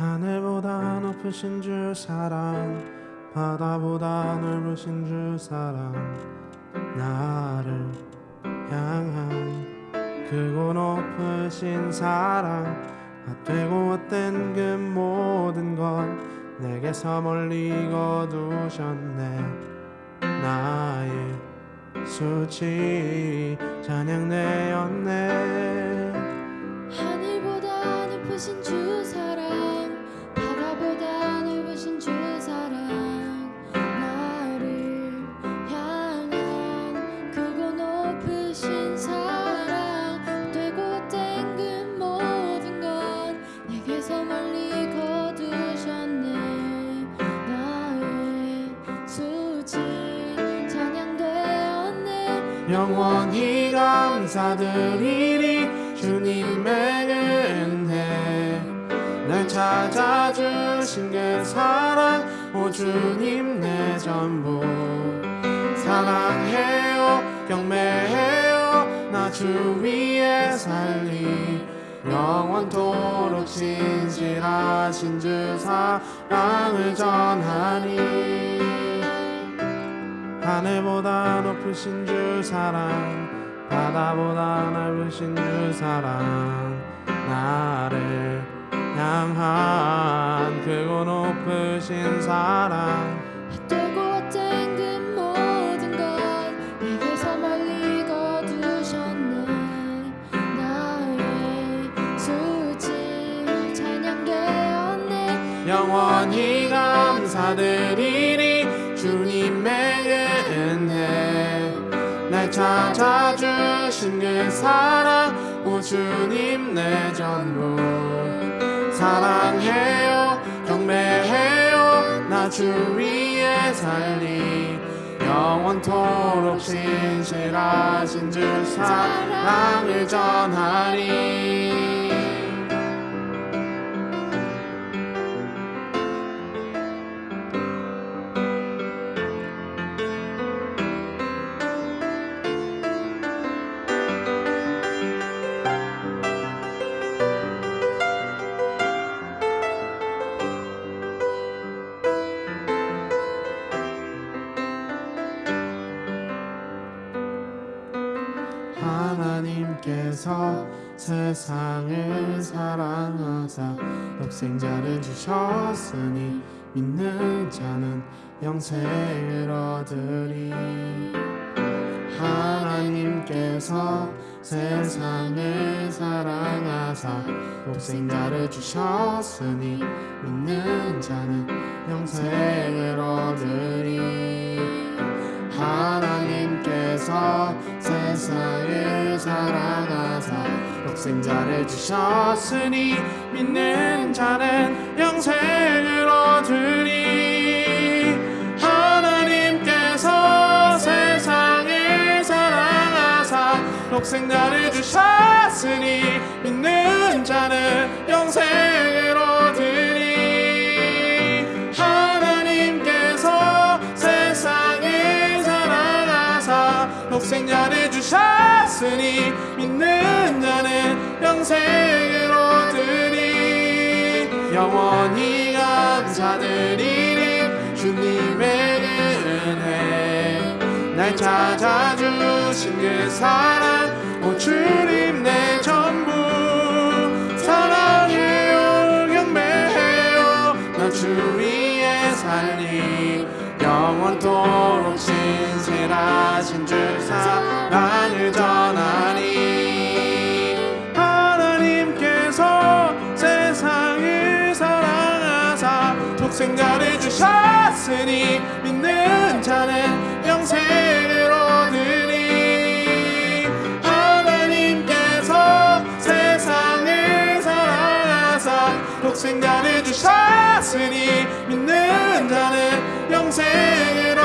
하늘보다 높으신 주 사랑 바다보다 넓으신 주 사랑 나를 향한 크고 높으신 사랑 헛되고 헛된 그 모든 것 내게서 멀리 거두셨네. 나의 수치 찬양되었네. 하늘보다 높으신 주 영원히 감사드리리 주님의 은혜 날 찾아주신 그 사랑 오 주님 내 전부. 사랑해요 경배해요 나 주 위에 살리. 영원토록 신실하신 주 사랑을 전하니 하늘보다 높으신 주 사랑 바다보다 넓으신 주 사랑 나를 향한 크고 높으신 사랑. 그 영원히 감사드리리 주님의 날 찾아주신 그 사랑 오 주님 내 전부 사랑해요 경배해요 나 주 위에 살리. 영원토록 신실하신 주 사랑을 전하리 하나님께서 세상을 사랑하사 독생자를 주셨으니 믿는 자는 영생을 얻으리. 하나님께서 세상을 사랑하사 독생자를 주셨으니 믿는 자는 영생을 얻으리. 하나님께서 사랑하사 독생자를 주셨으니 믿는 자는 영생을 얻으리 하나님께서 세상을 사랑하사 독생자를 주셨으니 믿는 주셨으니 믿는 자는 영생을 얻으리. 영원히 감사드리리 주님의 은혜. 날 찾아주신 그 사랑 오 주님 내 전부. 사랑해요 경배해요. 나주 위에 살리. 영원토록 신실하신 주 사랑을 전 사랑하사 독생자를 주셨으니 믿는 자는 영생을 얻으리. 하나님께서 세상을 사랑하사 독생자를 주셨으니 믿는 자는 영생을